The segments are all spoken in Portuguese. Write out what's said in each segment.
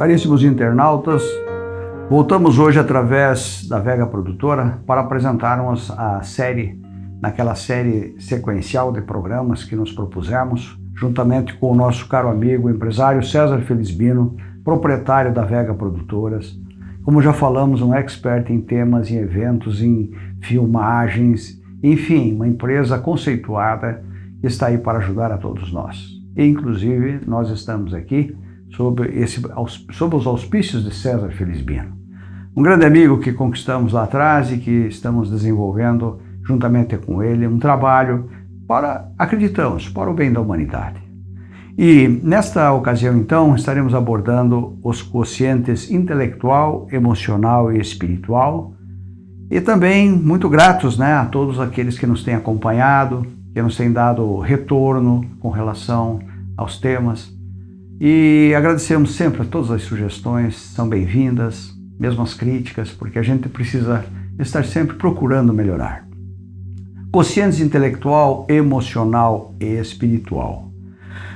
Caríssimos internautas, voltamos hoje através da Vega Produtora para apresentarmos a série, naquela série sequencial de programas que nos propusemos, juntamente com o nosso caro amigo empresário César Felizbino, proprietário da Vega Produtoras. Como já falamos, um expert em temas, em eventos, em filmagens, enfim, uma empresa conceituada que está aí para ajudar a todos nós. E, inclusive, nós estamos aqui sob, esse, sob os auspícios de César Felizbino. Um grande amigo que conquistamos lá atrás e que estamos desenvolvendo juntamente com ele um trabalho para, acreditamos, para o bem da humanidade. E nesta ocasião, então, estaremos abordando os quocientes intelectual, emocional e espiritual. E também muito gratos né, a todos aqueles que nos têm acompanhado, que nos têm dado retorno com relação aos temas. E agradecemos sempre a todas as sugestões, são bem-vindas, mesmo as críticas, porque a gente precisa estar sempre procurando melhorar. Consciência intelectual, emocional e espiritual.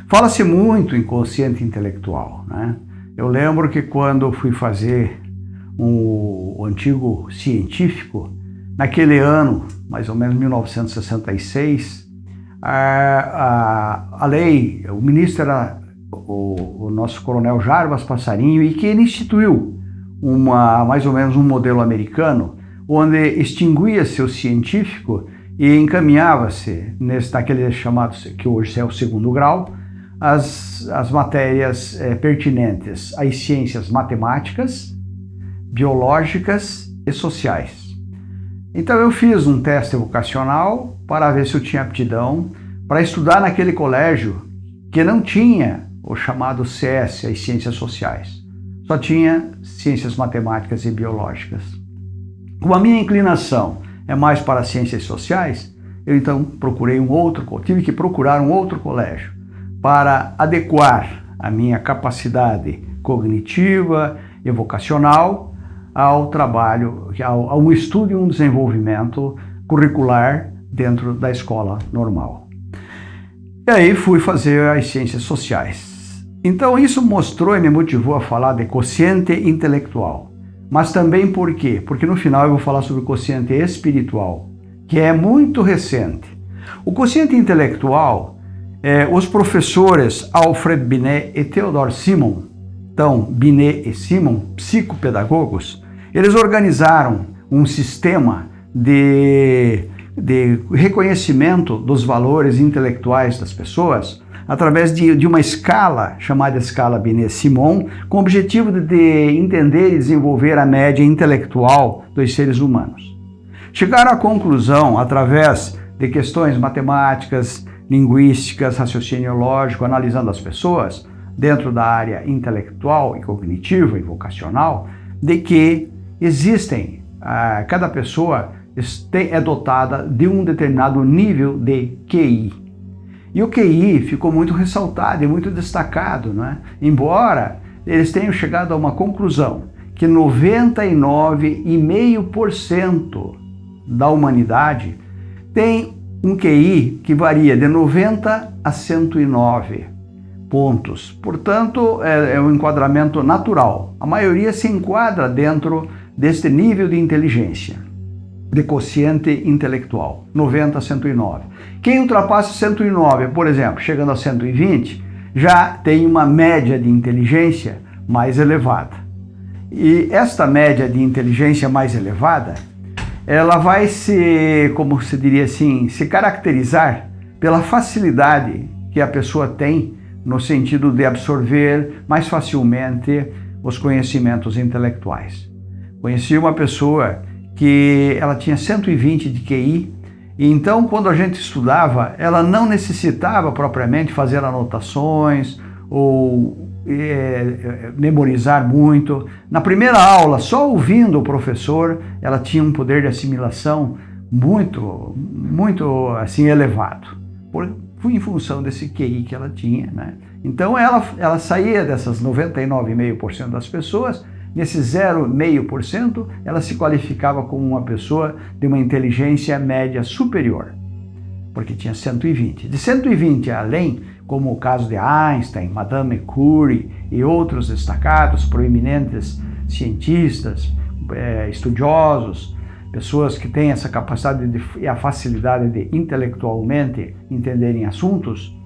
Fala-se muito em consciente intelectual. Né? Eu lembro que quando fui fazer um, o antigo científico, naquele ano, mais ou menos 1966, a, a, a lei, o ministro era o, o nosso coronel Jarbas Passarinho, e que ele instituiu uma, mais ou menos um modelo americano, onde extinguia-se o científico e encaminhava-se, naquele chamado, que hoje é o segundo grau, as, as matérias é, pertinentes às ciências matemáticas, biológicas e sociais. Então eu fiz um teste vocacional para ver se eu tinha aptidão para estudar naquele colégio que não tinha o chamado CS, as ciências sociais. Só tinha ciências matemáticas e biológicas. Como a minha inclinação é mais para ciências sociais, eu então procurei um outro, tive que procurar um outro colégio para adequar a minha capacidade cognitiva e vocacional ao trabalho, ao, ao estudo e um desenvolvimento curricular dentro da escola normal. E aí fui fazer as ciências sociais. Então isso mostrou e me motivou a falar de quociente intelectual. Mas também por quê? Porque no final eu vou falar sobre o quociente espiritual, que é muito recente. O quociente intelectual, é, os professores Alfred Binet e Theodore Simon, então Binet e Simon, psicopedagogos, eles organizaram um sistema de, de reconhecimento dos valores intelectuais das pessoas através de, de uma escala chamada escala Binet-Simon, com o objetivo de, de entender e desenvolver a média intelectual dos seres humanos. Chegaram à conclusão, através de questões matemáticas, linguísticas, raciocínio lógico, analisando as pessoas, dentro da área intelectual e cognitiva e vocacional, de que existem, ah, cada pessoa é dotada de um determinado nível de QI. E o QI ficou muito ressaltado e muito destacado, né? embora eles tenham chegado a uma conclusão que 99,5% da humanidade tem um QI que varia de 90 a 109 pontos. Portanto, é, é um enquadramento natural. A maioria se enquadra dentro deste nível de inteligência de quociente intelectual, 90 a 109. Quem ultrapassa 109, por exemplo, chegando a 120, já tem uma média de inteligência mais elevada. E esta média de inteligência mais elevada, ela vai se, como se diria assim, se caracterizar pela facilidade que a pessoa tem no sentido de absorver mais facilmente os conhecimentos intelectuais. Conheci uma pessoa que ela tinha 120 de QI, e então quando a gente estudava, ela não necessitava propriamente fazer anotações ou é, é, memorizar muito. Na primeira aula, só ouvindo o professor, ela tinha um poder de assimilação muito, muito assim elevado, por, em função desse QI que ela tinha. Né? Então ela, ela saía dessas 99,5% das pessoas Nesse 0,5%, ela se qualificava como uma pessoa de uma inteligência média superior, porque tinha 120. De 120 além, como o caso de Einstein, Madame Curie e outros destacados, proeminentes cientistas, é, estudiosos, pessoas que têm essa capacidade de, e a facilidade de intelectualmente entenderem assuntos,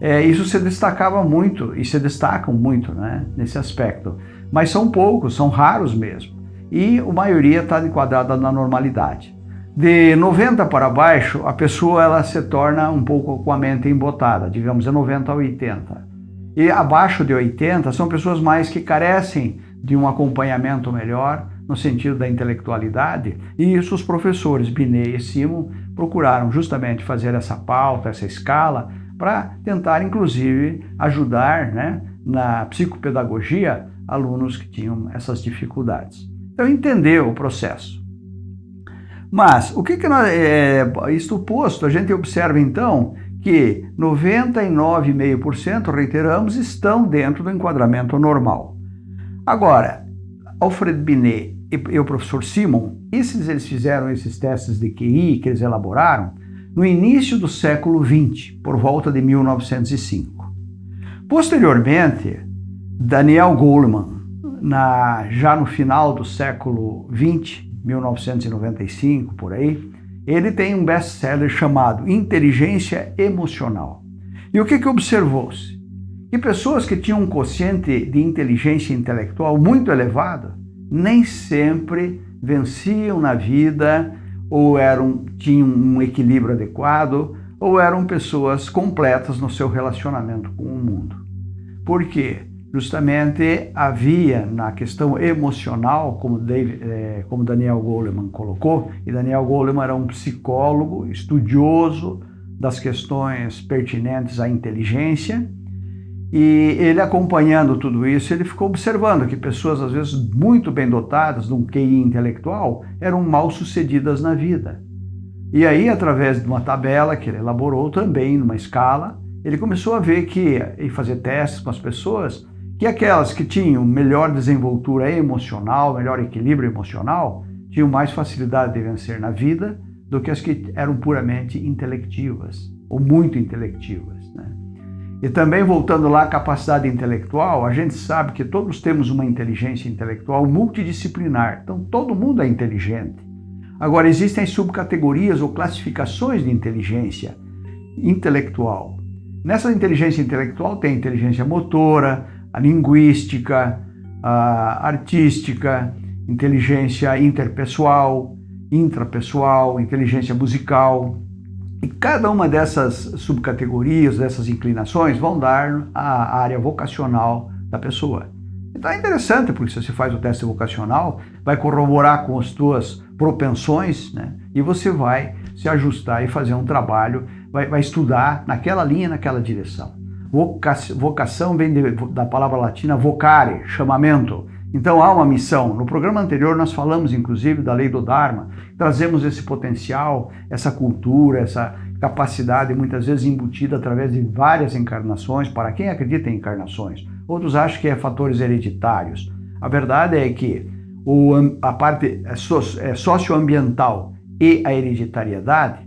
é, isso se destacava muito e se destacam muito né, nesse aspecto. Mas são poucos, são raros mesmo. E a maioria está enquadrada na normalidade. De 90 para baixo, a pessoa ela se torna um pouco com a mente embotada, digamos de 90 a 80. E abaixo de 80 são pessoas mais que carecem de um acompanhamento melhor no sentido da intelectualidade, e isso os professores Binet e Simon procuraram justamente fazer essa pauta, essa escala, para tentar inclusive ajudar né, na psicopedagogia alunos que tinham essas dificuldades. Então entender o processo. Mas, o que, que nós, é, isto posto, a gente observa então que 99,5%, reiteramos, estão dentro do enquadramento normal. Agora, Alfred Binet e, o professor Simon, esses eles fizeram esses testes de QI que eles elaboraram no início do século XX, por volta de 1905. Posteriormente, Daniel Goleman, na, já no final do século XX, 1995, por aí, ele tem um best-seller chamado Inteligência Emocional. E o que, que observou-se? Que pessoas que tinham um quociente de inteligência intelectual muito elevado nem sempre venciam na vida ou eram, tinham um equilíbrio adequado ou eram pessoas completas no seu relacionamento com o mundo. Por quê? justamente havia na questão emocional, como, David, é, como Daniel Goleman colocou, e Daniel Goleman era um psicólogo estudioso das questões pertinentes à inteligência, e ele acompanhando tudo isso, ele ficou observando que pessoas às vezes muito bem dotadas de um QI intelectual eram mal sucedidas na vida. E aí, através de uma tabela que ele elaborou também, numa escala, ele começou a ver que, e fazer testes com as pessoas, que aquelas que tinham melhor desenvoltura emocional, melhor equilíbrio emocional, tinham mais facilidade de vencer na vida do que as que eram puramente intelectivas, ou muito intelectivas. Né? E também, voltando lá à capacidade intelectual, a gente sabe que todos temos uma inteligência intelectual multidisciplinar, então todo mundo é inteligente. Agora, existem subcategorias ou classificações de inteligência intelectual. Nessa inteligência intelectual tem inteligência motora, a linguística, a artística, inteligência interpessoal, intrapessoal, inteligência musical. E cada uma dessas subcategorias, dessas inclinações, vão dar a área vocacional da pessoa. Então é interessante, porque se você faz o teste vocacional, vai corroborar com as tuas propensões, né? E você vai se ajustar e fazer um trabalho, vai, vai estudar naquela linha, naquela direção. Vocação vem de, da palavra latina vocare, chamamento. Então há uma missão. No programa anterior nós falamos inclusive da lei do Dharma, trazemos esse potencial, essa cultura, essa capacidade muitas vezes embutida através de várias encarnações, para quem acredita em encarnações. Outros acham que é fatores hereditários. A verdade é que a parte é é socioambiental e a hereditariedade,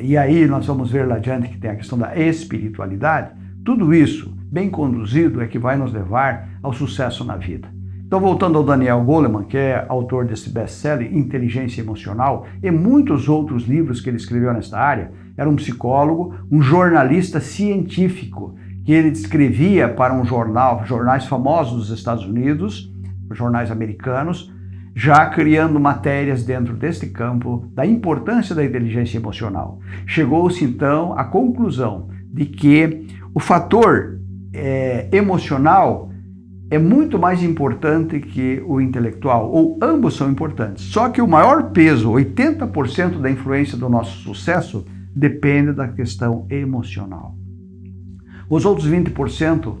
e aí nós vamos ver lá adiante que tem a questão da espiritualidade, tudo isso, bem conduzido, é que vai nos levar ao sucesso na vida. Então, voltando ao Daniel Goleman, que é autor desse best-seller Inteligência Emocional, e muitos outros livros que ele escreveu nesta área, era um psicólogo, um jornalista científico, que ele escrevia para um jornal, jornais famosos dos Estados Unidos, jornais americanos, já criando matérias dentro deste campo da importância da inteligência emocional. Chegou-se então à conclusão de que o fator é, emocional é muito mais importante que o intelectual, ou ambos são importantes. Só que o maior peso, 80% da influência do nosso sucesso, depende da questão emocional. Os outros 20%,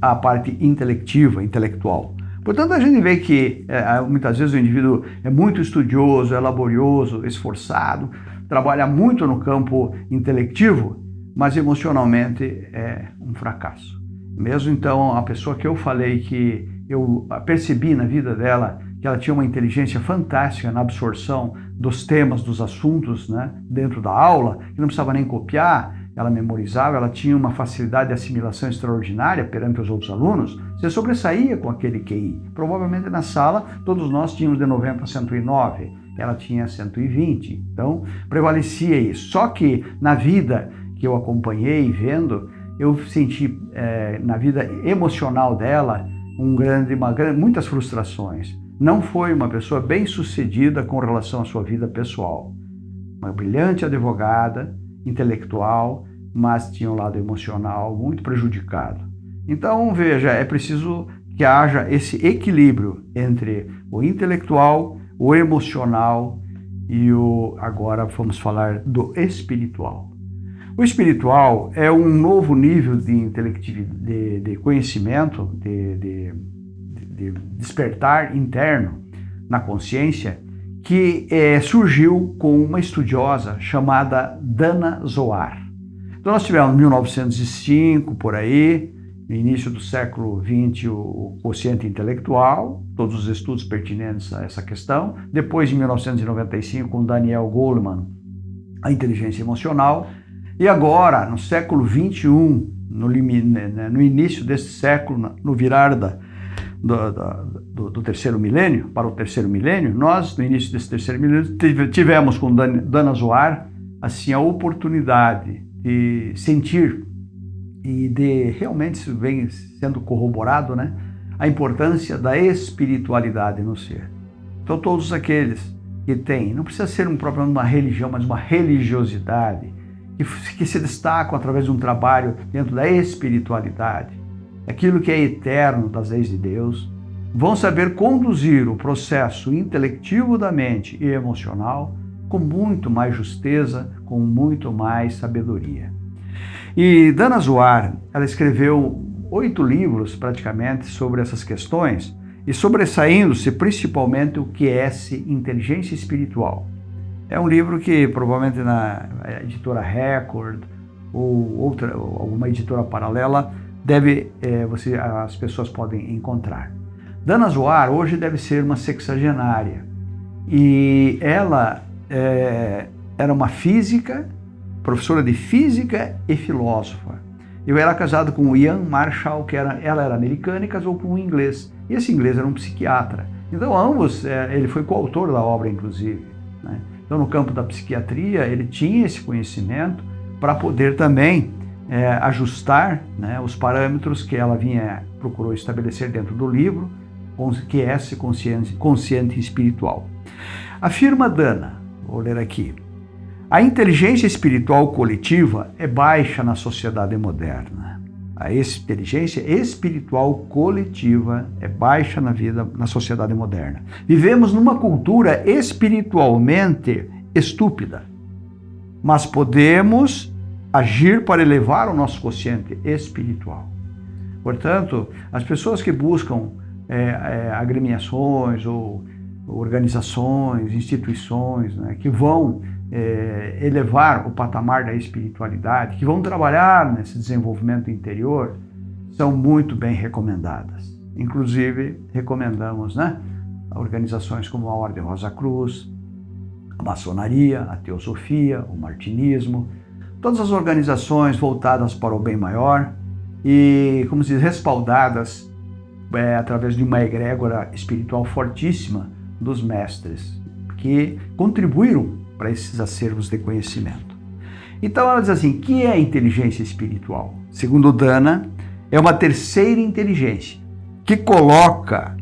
a parte intelectiva, intelectual. Portanto, a gente vê que é, muitas vezes o indivíduo é muito estudioso, é laborioso, esforçado, trabalha muito no campo intelectivo, mas emocionalmente é um fracasso. Mesmo então, a pessoa que eu falei que eu percebi na vida dela que ela tinha uma inteligência fantástica na absorção dos temas, dos assuntos né, dentro da aula, que não precisava nem copiar, ela memorizava, ela tinha uma facilidade de assimilação extraordinária perante os outros alunos, você sobressaía com aquele QI. Provavelmente na sala todos nós tínhamos de 90 a 109, ela tinha 120, então prevalecia isso. Só que na vida que eu acompanhei vendo, eu senti é, na vida emocional dela um grande, uma, muitas frustrações. Não foi uma pessoa bem sucedida com relação à sua vida pessoal. Uma brilhante advogada, intelectual, mas tinha um lado emocional muito prejudicado. Então, veja, é preciso que haja esse equilíbrio entre o intelectual, o emocional e o agora vamos falar do espiritual. O espiritual é um novo nível de, de, de conhecimento, de, de, de, despertar interno na consciência, que é, surgiu com uma estudiosa chamada Dana Zohar. Então nós tivemos 1905, por aí, no início do século XX, o quociente intelectual, todos os estudos pertinentes a essa questão. Depois, em 1995, com Daniel Goleman, a inteligência emocional. E agora, no século XXI, no, né, no início desse século, no virar da, do, do, do, terceiro milênio, para o terceiro milênio, nós, no início desse terceiro milênio, tivemos com Dana Zoar, assim, a oportunidade de sentir e de realmente isso vem sendo corroborado, né? A importância da espiritualidade no ser. Então todos aqueles que têm, não precisa ser um próprio uma religião, mas uma religiosidade, que, que se destacam através de um trabalho dentro da espiritualidade, aquilo que é eterno das leis de Deus, vão saber conduzir o processo intelectivo da mente e emocional com muito mais justeza, com muito mais sabedoria. E Dana Zoar, ela escreveu oito livros praticamente sobre essas questões e sobressaindo-se principalmente o que é inteligência espiritual. É um livro que provavelmente na editora Record ou outra ou alguma editora paralela deve é, você as pessoas podem encontrar. Dana Zoar hoje deve ser uma sexagenária e ela é, era uma física professora de física e filósofa. Eu era casado com o Ian Marshall, que era, ela era americana e casou com um inglês. E esse inglês era um psiquiatra. Então, ambos, é, ele foi coautor da obra, inclusive. Né? Então, no campo da psiquiatria, ele tinha esse conhecimento para poder também é, ajustar né, os parâmetros que ela vinha procurou estabelecer dentro do livro, que é esse consciente, consciente espiritual. Afirma Dana, vou ler aqui, a inteligência espiritual coletiva é baixa na sociedade moderna. A inteligência espiritual coletiva é baixa na vida, na sociedade moderna. Vivemos numa cultura espiritualmente estúpida, mas podemos agir para elevar o nosso consciente espiritual. Portanto, as pessoas que buscam é, é, agremiações ou organizações, instituições, né, que vão é, elevar o patamar da espiritualidade, que vão trabalhar nesse desenvolvimento interior, são muito bem recomendadas. Inclusive, recomendamos né, organizações como a Ordem Rosa Cruz, a maçonaria, a teosofia, o martinismo, todas as organizações voltadas para o bem maior e, como se diz, respaldadas é, através de uma egrégora espiritual fortíssima dos mestres, que contribuíram para esses acervos de conhecimento. Então ela diz assim, que é a inteligência espiritual? Segundo Dana, é uma terceira inteligência que coloca,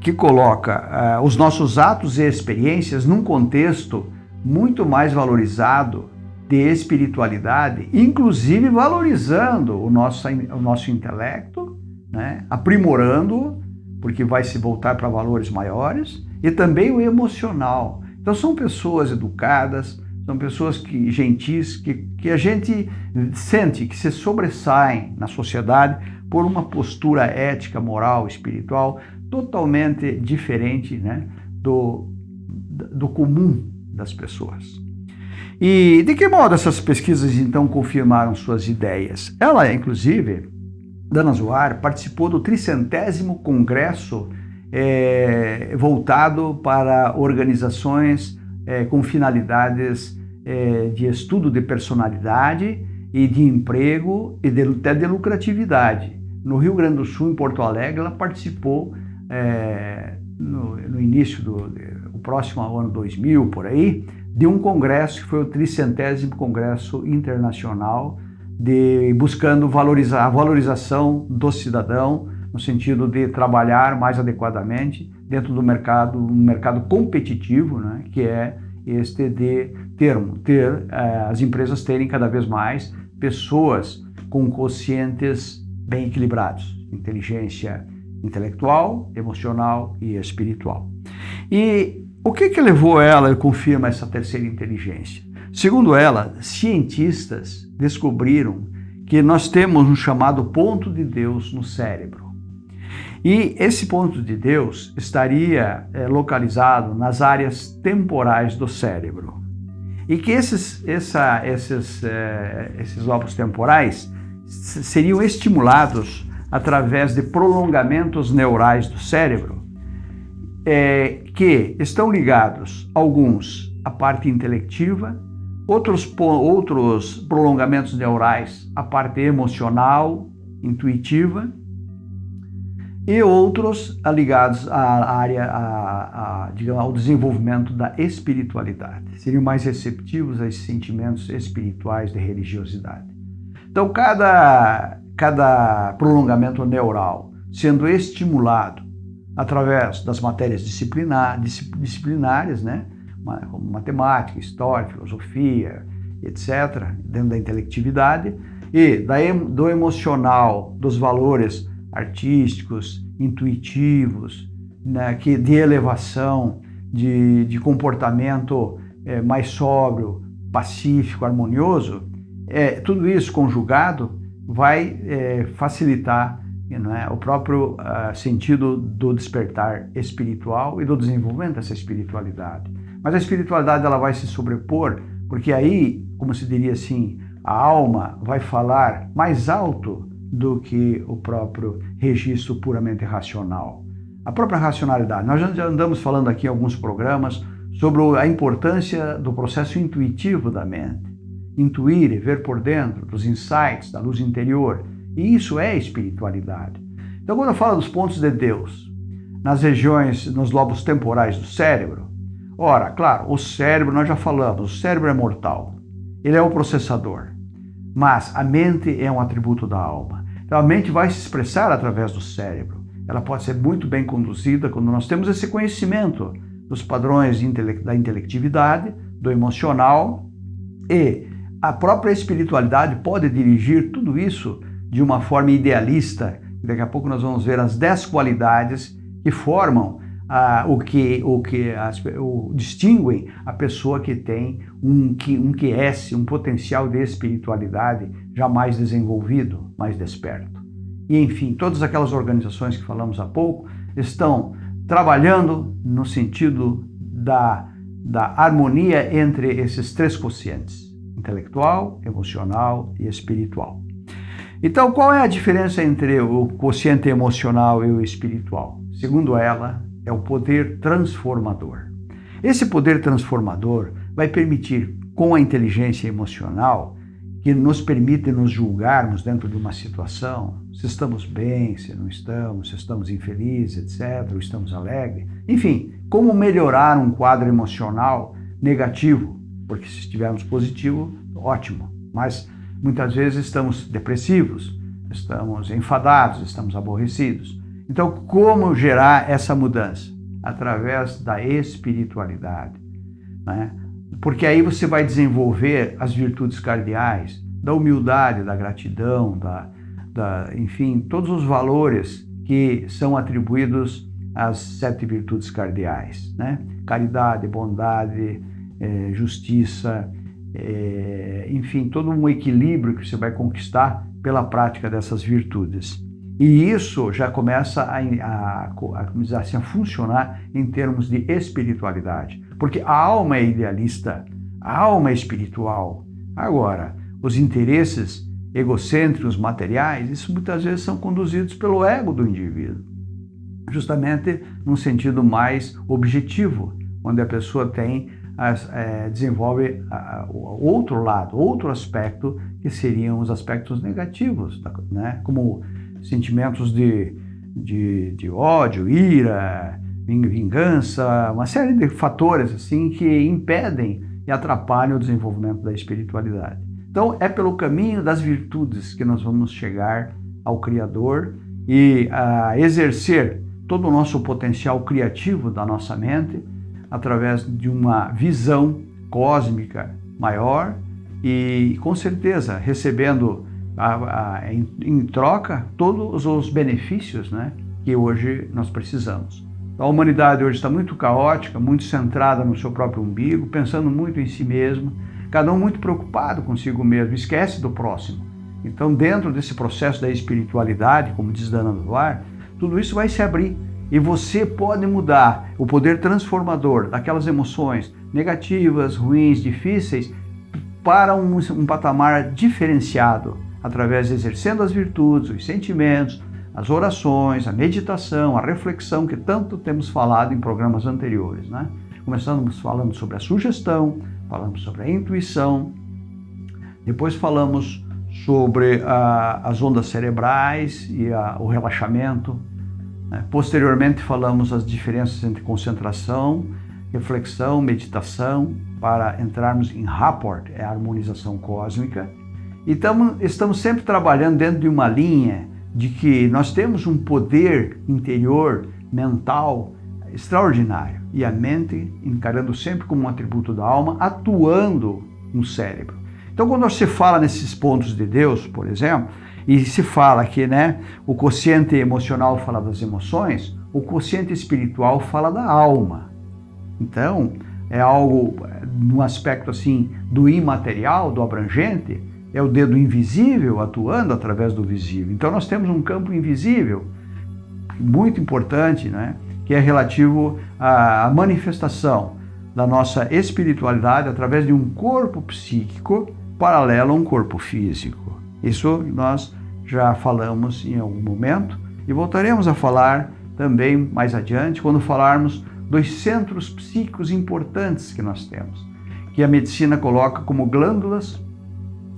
que coloca uh, os nossos atos e experiências num contexto muito mais valorizado de espiritualidade, inclusive valorizando o nosso, o nosso intelecto, né? aprimorando, porque vai se voltar para valores maiores, e também o emocional, então são pessoas educadas, são pessoas que, gentis, que, que a gente sente que se sobressaem na sociedade por uma postura ética, moral, espiritual totalmente diferente né, do, do comum das pessoas. E de que modo essas pesquisas então confirmaram suas ideias? Ela, inclusive, Dana Zoar, participou do tricentésimo congresso é, voltado para organizações é, com finalidades é, de estudo de personalidade e de emprego e de, até de lucratividade. No Rio Grande do Sul, em Porto Alegre, ela participou no, no, início do o próximo ano 2000, por aí, de um congresso que foi o tricentésimo Congresso Internacional de buscando valorizar a valorização do cidadão no sentido de trabalhar mais adequadamente dentro do mercado, um mercado competitivo, né, que é este de termo, ter eh, as empresas terem cada vez mais pessoas com conscientes bem equilibrados, inteligência intelectual, emocional e espiritual. E o que que levou ela a confirma essa terceira inteligência? Segundo ela, cientistas descobriram que nós temos um chamado ponto de Deus no cérebro. E esse ponto de Deus estaria é, localizado nas áreas temporais do cérebro. E que esses, essa, esses, é, esses lobos temporais seriam estimulados através de prolongamentos neurais do cérebro, é, que estão ligados, alguns, à parte intelectiva, outros, outros prolongamentos neurais à parte emocional, intuitiva, e outros ligados à área, a, a, digamos, ao desenvolvimento da espiritualidade. Seriam mais receptivos a esses sentimentos espirituais de religiosidade. Então, cada, cada prolongamento neural sendo estimulado através das matérias disciplinar, disciplinares, né? como matemática, história, filosofia, etc., dentro da intelectividade, e do emocional, dos valores artísticos, intuitivos, né, que de elevação, de, de comportamento é, mais sóbrio, pacífico, harmonioso, é, tudo isso conjugado vai é, facilitar é, o próprio uh, sentido do despertar espiritual e do desenvolvimento dessa espiritualidade. Mas a espiritualidade ela vai se sobrepor, porque aí, como se diria assim, a alma vai falar mais alto do que o próprio registro puramente racional. A própria racionalidade. Nós já andamos falando aqui em alguns programas sobre a importância do processo intuitivo da mente. Intuir e ver por dentro, dos insights, da luz interior. E isso é espiritualidade. Então, quando eu falo dos pontos de Deus, nas regiões, nos lobos temporais do cérebro, ora, claro, o cérebro, nós já falamos, o cérebro é mortal. Ele é o processador. Mas a mente é um atributo da alma. Então a mente vai se expressar através do cérebro. Ela pode ser muito bem conduzida quando nós temos esse conhecimento dos padrões da intelectividade, do emocional e a própria espiritualidade pode dirigir tudo isso de uma forma idealista. Daqui a pouco nós vamos ver as 10 qualidades que formam ah, o que, o que as, o, distinguem a pessoa que tem um, um um potencial de espiritualidade já mais desenvolvido, mais desperto. E enfim, todas aquelas organizações que falamos há pouco estão trabalhando no sentido da, da harmonia entre esses três quocientes, intelectual, emocional e espiritual. Então, qual é a diferença entre o quociente emocional e o espiritual? Segundo ela, é o poder transformador. Esse poder transformador vai permitir, com a inteligência emocional, que nos permite nos julgarmos dentro de uma situação, se estamos bem, se não estamos, se estamos infelizes, etc., ou estamos alegres. Enfim, como melhorar um quadro emocional negativo, porque se estivermos positivo, ótimo, mas muitas vezes estamos depressivos, estamos enfadados, estamos aborrecidos. Então, como gerar essa mudança? Através da espiritualidade. Né? Porque aí você vai desenvolver as virtudes cardeais, da humildade, da gratidão, da, da, enfim, todos os valores que são atribuídos às sete virtudes cardeais. Né? Caridade, bondade, é, justiça, é, enfim, todo um equilíbrio que você vai conquistar pela prática dessas virtudes. E isso já começa a, a, a, assim, a funcionar em termos de espiritualidade. Porque a alma é idealista, a alma é espiritual. Agora, os interesses egocêntricos, materiais, isso muitas vezes são conduzidos pelo ego do indivíduo. Justamente num sentido mais objetivo, onde a pessoa tem as, é, desenvolve o outro lado, outro aspecto, que seriam os aspectos negativos, né? como sentimentos de, de, de ódio, ira, vingança, uma série de fatores assim que impedem e atrapalham o desenvolvimento da espiritualidade. Então, é pelo caminho das virtudes que nós vamos chegar ao Criador e a exercer todo o nosso potencial criativo da nossa mente através de uma visão cósmica maior e, com certeza, recebendo a, a, em, em, troca todos os benefícios né, que hoje nós precisamos. A humanidade hoje está muito caótica, muito centrada no seu próprio umbigo, pensando muito em si mesma, cada um muito preocupado consigo mesmo, esquece do próximo. Então, dentro desse processo da espiritualidade, como diz Dana Duar, tudo isso vai se abrir e você pode mudar o poder transformador daquelas emoções negativas, ruins, difíceis, para um, um patamar diferenciado, através de exercendo as virtudes, os sentimentos, as orações, a meditação, a reflexão que tanto temos falado em programas anteriores. Né? Começamos falando sobre a sugestão, falamos sobre a intuição, depois falamos sobre a, as ondas cerebrais e a, o relaxamento. Né? Posteriormente falamos as diferenças entre concentração, reflexão, meditação, para entrarmos em rapport, é a harmonização cósmica. E tamo, estamos sempre trabalhando dentro de uma linha de que nós temos um poder interior, mental, extraordinário. E a mente, encarando sempre como um atributo da alma, atuando no cérebro. Então, quando você fala nesses pontos de Deus, por exemplo, e se fala que né, o quociente emocional fala das emoções, o quociente espiritual fala da alma. Então, é algo, no aspecto assim, do imaterial, do abrangente, é o dedo invisível atuando através do visível. Então nós temos um campo invisível muito importante, né? que é relativo à manifestação da nossa espiritualidade através de um corpo psíquico paralelo a um corpo físico. Isso nós já falamos em algum momento e voltaremos a falar também mais adiante quando falarmos dos centros psíquicos importantes que nós temos, que a medicina coloca como glândulas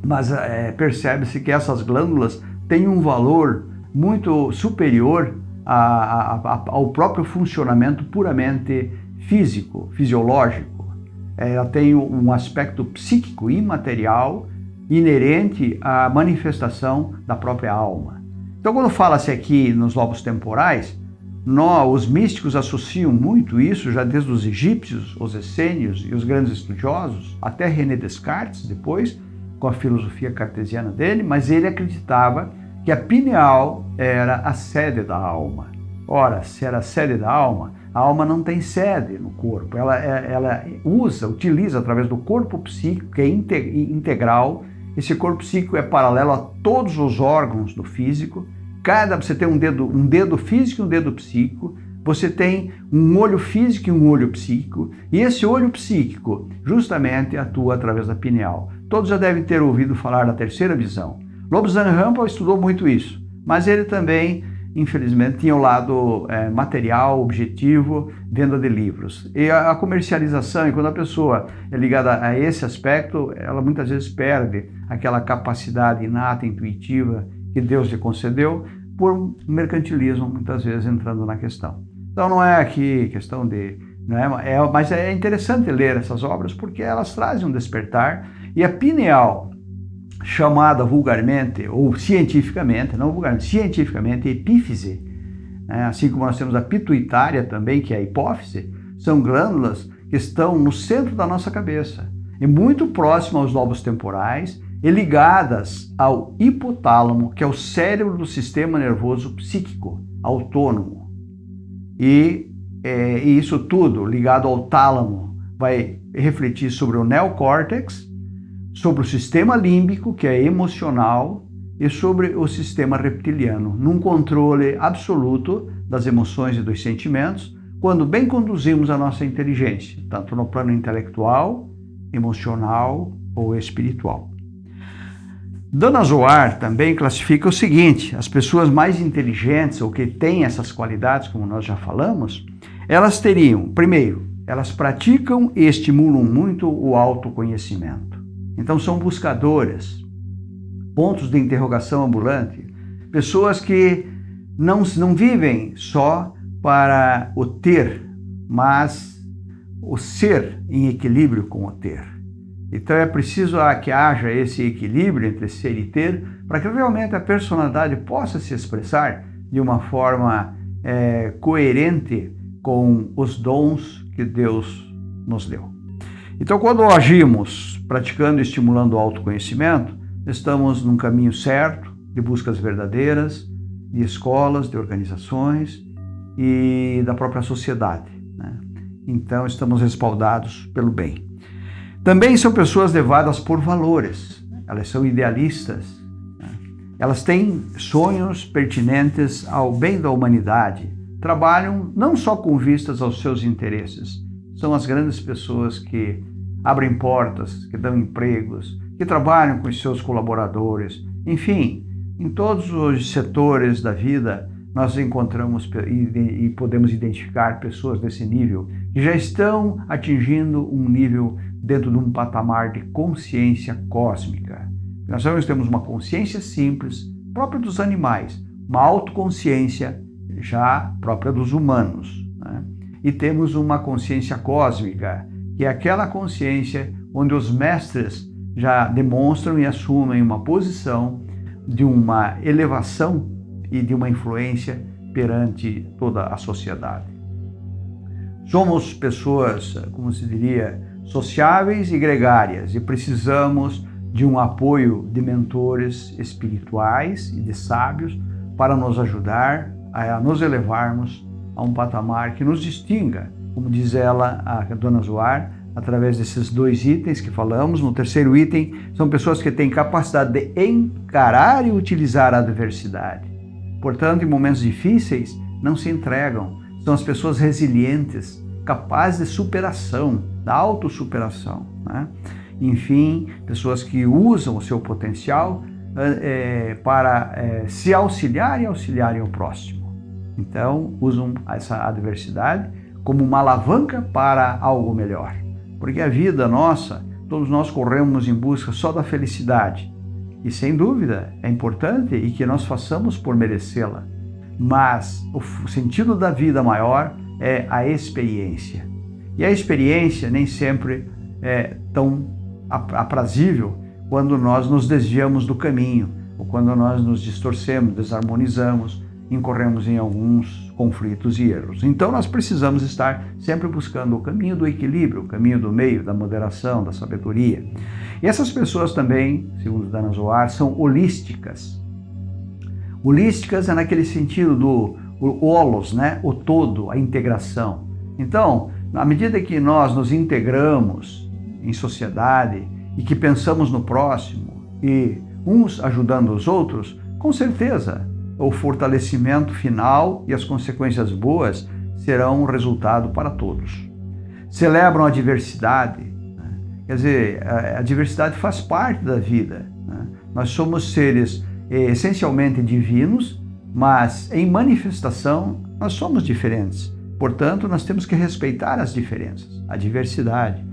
mas é, percebe-se que essas glândulas têm um valor muito superior a, a, a, ao próprio funcionamento puramente físico, fisiológico. Ela tem um aspecto psíquico, imaterial, inerente à manifestação da própria alma. Então, quando fala-se aqui nos lobos temporais, nós, os místicos associam muito isso, já desde os egípcios, os essênios e os grandes estudiosos, até René Descartes depois, com a filosofia cartesiana dele, mas ele acreditava que a pineal era a sede da alma. Ora, se era a sede da alma, a alma não tem sede no corpo, ela, é, ela usa, utiliza através do corpo psíquico, que é integral, esse corpo psíquico é paralelo a todos os órgãos do físico, cada, você tem um dedo, um dedo físico e um dedo psíquico, você tem um olho físico e um olho psíquico, e esse olho psíquico justamente atua através da pineal. Todos já devem ter ouvido falar da terceira visão. Lobsang Rampa estudou muito isso, mas ele também, infelizmente, tinha o lado é, material, objetivo, venda de livros. E a, a comercialização, e quando a pessoa é ligada a esse aspecto, ela muitas vezes perde aquela capacidade inata, intuitiva que Deus lhe concedeu, por mercantilismo, muitas vezes entrando na questão. Então não é aqui questão de... Não é, é, mas é interessante ler essas obras porque elas trazem um despertar e a pineal, chamada vulgarmente, ou cientificamente, não vulgarmente, cientificamente, epífise, né? assim como nós temos a pituitária também, que é a hipófise, são glândulas que estão no centro da nossa cabeça e muito próximo aos lobos temporais e ligadas ao hipotálamo, que é o cérebro do sistema nervoso psíquico autônomo. E, é, e isso tudo ligado ao tálamo vai refletir sobre o neocórtex, sobre o sistema límbico, que é emocional, e sobre o sistema reptiliano, num controle absoluto das emoções e dos sentimentos, quando bem conduzimos a nossa inteligência, tanto no plano intelectual, emocional ou espiritual. Dona Zoar também classifica o seguinte, as pessoas mais inteligentes ou que têm essas qualidades, como nós já falamos, elas teriam, primeiro, elas praticam e estimulam muito o autoconhecimento. Então são buscadoras, pontos de interrogação ambulante, pessoas que não, não vivem só para o ter, mas o ser em equilíbrio com o ter. Então é preciso que haja esse equilíbrio entre ser e ter para que realmente a personalidade possa se expressar de uma forma é, coerente com os dons que Deus nos deu. Então, quando agimos praticando e estimulando o autoconhecimento, estamos num caminho certo de buscas verdadeiras, de escolas, de organizações e da própria sociedade. Né? Então, estamos respaldados pelo bem. Também são pessoas levadas por valores, elas são idealistas, né? elas têm sonhos pertinentes ao bem da humanidade, trabalham não só com vistas aos seus interesses, são as grandes pessoas que abrem portas, que dão empregos, que trabalham com os seus colaboradores, enfim, em todos os setores da vida, nós encontramos e, podemos identificar pessoas desse nível que já estão atingindo um nível dentro de um patamar de consciência cósmica. Nós temos uma consciência simples, própria dos animais, uma autoconsciência já própria dos humanos. E temos uma consciência cósmica, que é aquela consciência onde os mestres já demonstram e assumem uma posição de uma elevação e de uma influência perante toda a sociedade. Somos pessoas, como se diria, sociáveis e gregárias e precisamos de um apoio de mentores espirituais e de sábios para nos ajudar a nos elevarmos a um patamar que nos distinga, como diz ela, a dona Zoar, através desses dois itens que falamos. No terceiro item, são pessoas que têm capacidade de encarar e utilizar a adversidade. Portanto, em momentos difíceis, não se entregam. São as pessoas resilientes, capazes de superação, da autossuperação. Né? Enfim, pessoas que usam o seu potencial é, para é, se auxiliar e auxiliarem o próximo. Então, usam essa adversidade como uma alavanca para algo melhor. Porque a vida nossa, todos nós corremos em busca só da felicidade. E sem dúvida é importante e que nós façamos por merecê-la. Mas o sentido da vida maior é a experiência. E a experiência nem sempre é tão aprazível quando nós nos desviamos do caminho, ou quando nós nos distorcemos, desarmonizamos, incorremos em alguns conflitos e erros. Então nós precisamos estar sempre buscando o caminho do equilíbrio, o caminho do meio, da moderação, da sabedoria. E essas pessoas também, segundo Dana Zoar, são holísticas. Holísticas é naquele sentido do holos, né? o todo, a integração. Então, à medida que nós nos integramos em sociedade e que pensamos no próximo e uns ajudando os outros, com certeza o fortalecimento final e as consequências boas serão um resultado para todos. Celebram a diversidade, né? quer dizer, a, diversidade faz parte da vida. Né? Nós somos seres eh, essencialmente divinos, mas em manifestação nós somos diferentes. Portanto, nós temos que respeitar as diferenças, a diversidade.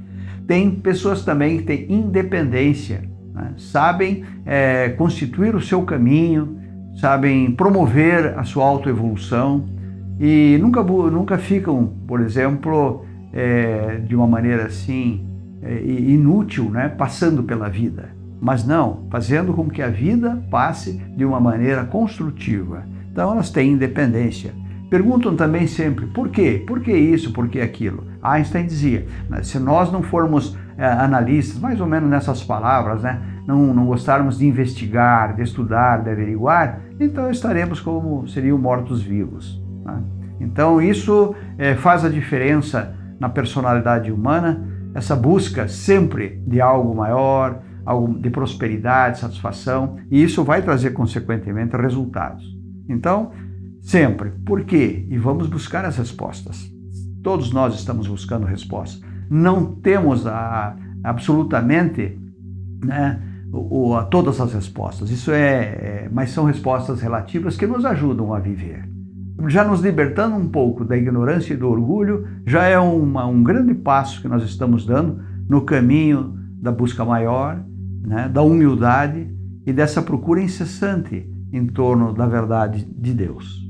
Tem pessoas também que têm independência, né? sabem é, constituir o seu caminho, sabem promover a sua autoevolução e nunca, nunca ficam, por exemplo, é, de uma maneira assim é, inútil, né, passando pela vida. Mas não, fazendo com que a vida passe de uma maneira construtiva. Então elas têm independência. Perguntam também sempre, por quê? Por que isso? Por que aquilo? Einstein dizia, se nós não formos analistas, mais ou menos nessas palavras, né, não, não gostarmos de investigar, de estudar, de averiguar, então estaremos como seriam mortos-vivos. Né? Então isso é, faz a diferença na personalidade humana, essa busca sempre de algo maior, algo de prosperidade, satisfação, e isso vai trazer consequentemente resultados. Então, sempre, por quê? E vamos buscar as respostas. Todos nós estamos buscando respostas. Não temos a, absolutamente né, o, a todas as respostas. Isso é, é, mas são respostas relativas que nos ajudam a viver. já nos libertando um pouco da ignorância e do orgulho, já é uma, um grande passo que nós estamos dando no caminho da busca maior, né, da humildade e dessa procura incessante em torno da verdade de Deus,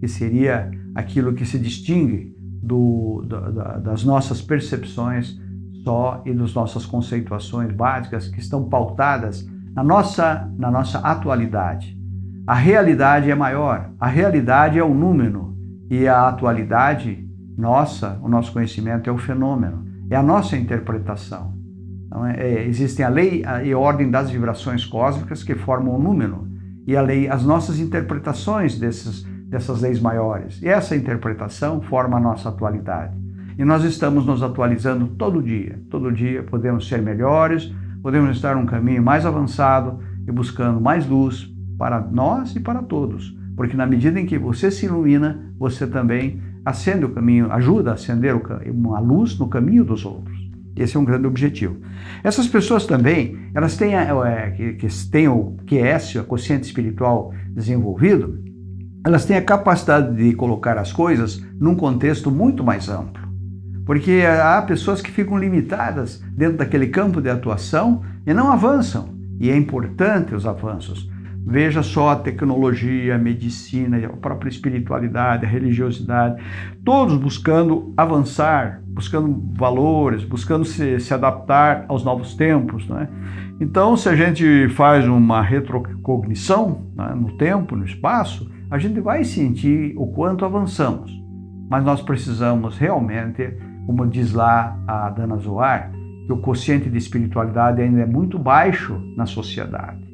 que seria aquilo que se distingue do, da, das nossas percepções só e das nossas conceituações básicas que estão pautadas na nossa, na nossa atualidade. A realidade é maior, a realidade é o número e a atualidade nossa, o nosso conhecimento é o fenômeno, é a nossa interpretação. Então, é, é existem a lei e a ordem das vibrações cósmicas que formam o número e a lei, as nossas interpretações desses, dessas leis maiores. E essa interpretação forma a nossa atualidade. E nós estamos nos atualizando todo dia. Todo dia podemos ser melhores, podemos estar um caminho mais avançado e buscando mais luz para nós e para todos. Porque na medida em que você se ilumina, você também acende o caminho, ajuda a acender uma luz no caminho dos outros. Esse é um grande objetivo. Essas pessoas também, elas têm, é, que, que têm o QS, a consciente espiritual desenvolvido, elas têm a capacidade de colocar as coisas num contexto muito mais amplo. Porque há pessoas que ficam limitadas dentro daquele campo de atuação e não avançam. E é importante os avanços. Veja só a tecnologia, a medicina, a própria espiritualidade, a religiosidade, todos buscando avançar, buscando valores, buscando se, se adaptar aos novos tempos. Né? Então, se a gente faz uma retrocognição né, no tempo, no espaço, a gente vai sentir o quanto avançamos. Mas nós precisamos realmente como diz lá a Dana Zoar, que o quociente de espiritualidade ainda é muito baixo na sociedade.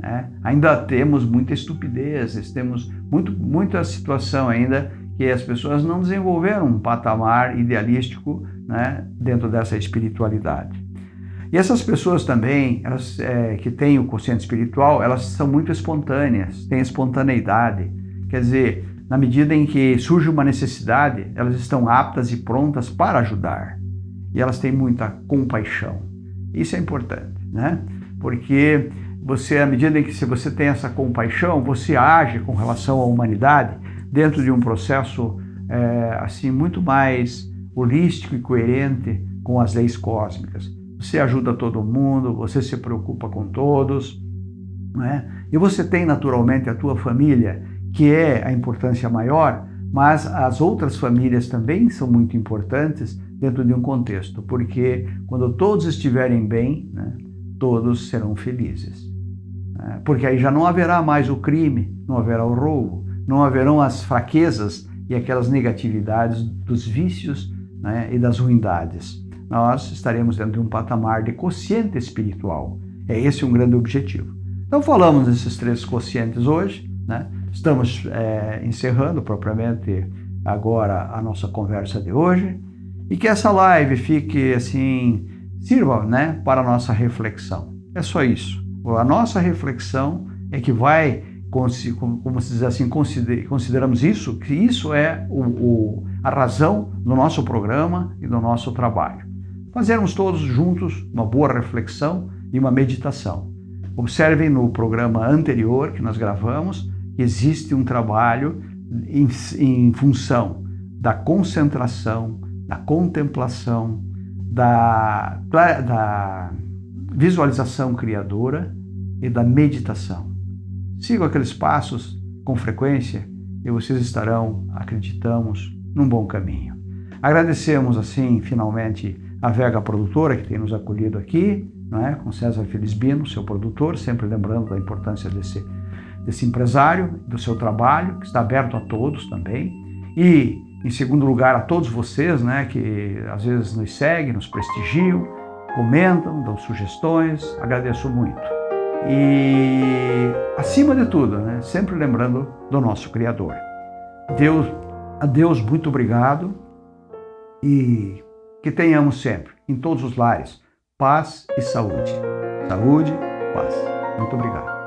Né? Ainda temos muita estupidez, temos muito, muita situação ainda que as pessoas não desenvolveram um patamar idealístico né, dentro dessa espiritualidade. E essas pessoas também, elas é, que têm o consciente espiritual, elas são muito espontâneas, têm espontaneidade. Quer dizer, na medida em que surge uma necessidade, elas estão aptas e prontas para ajudar. E elas têm muita compaixão. Isso é importante, né? Porque você, à medida em que você tem essa compaixão, você age com relação à humanidade dentro de um processo é, assim muito mais holístico e coerente com as leis cósmicas. Você ajuda todo mundo, você se preocupa com todos, né? E você tem naturalmente a tua família que é a importância maior, mas as outras famílias também são muito importantes dentro de um contexto, porque quando todos estiverem bem, né, todos serão felizes. Né? Porque aí já não haverá mais o crime, não haverá o roubo, não haverão as fraquezas e aquelas negatividades dos vícios né, e das ruindades. Nós estaremos dentro de um patamar de quociente espiritual. É esse um grande objetivo. Então falamos desses três quocientes hoje, né? Estamos é, encerrando propriamente agora a nossa conversa de hoje e que essa live fique assim, sirva né, para a nossa reflexão. É só isso. A nossa reflexão é que vai, como se diz assim, consideramos isso, que isso é o, o, a razão do nosso programa e do nosso trabalho. Fazermos todos juntos uma boa reflexão e uma meditação. Observem no programa anterior que nós gravamos, existe um trabalho em, em função da concentração, da contemplação, da, da visualização criadora e da meditação. Sigam aqueles passos com frequência e vocês estarão, acreditamos, num bom caminho. Agradecemos assim, finalmente, a Vega Produtora que tem nos acolhido aqui, não é? com César Felisbino, seu produtor, sempre lembrando da importância desse desse empresário, do seu trabalho, que está aberto a todos também. E, em segundo lugar, a todos vocês, né, que às vezes nos seguem, nos prestigiam, comentam, dão sugestões, agradeço muito. E, acima de tudo, né, sempre lembrando do nosso Criador. Deus, a Deus, muito obrigado e que tenhamos sempre, em todos os lares, paz e saúde. Saúde, paz. Muito obrigado.